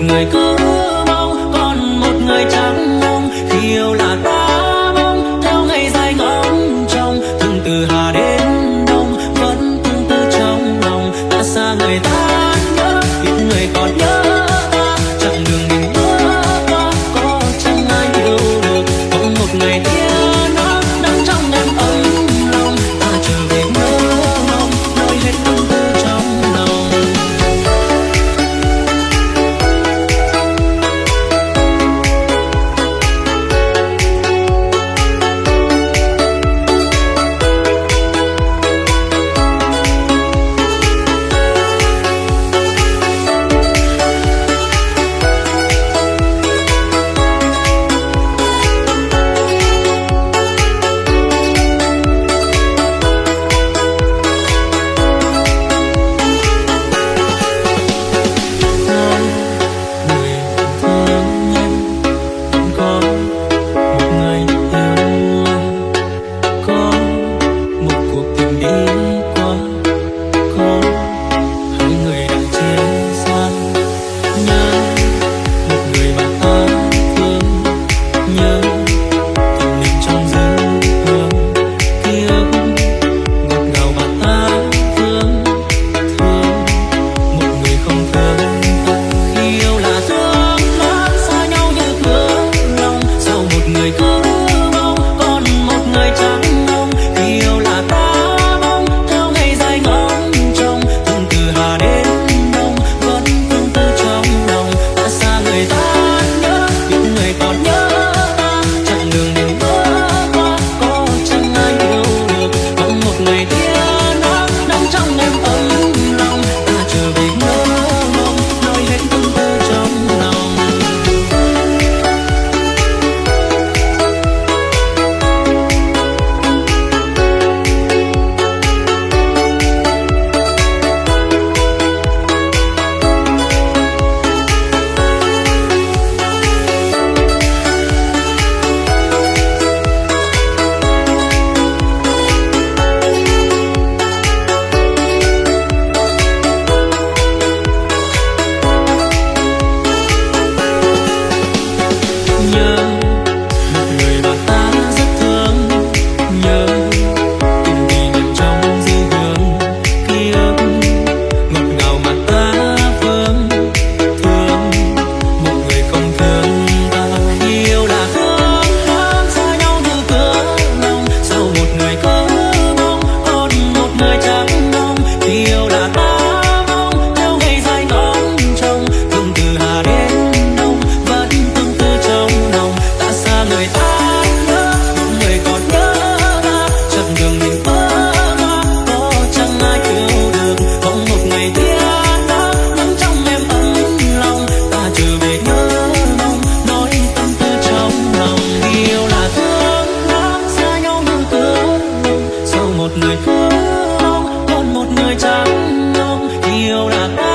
người cứ yêu là có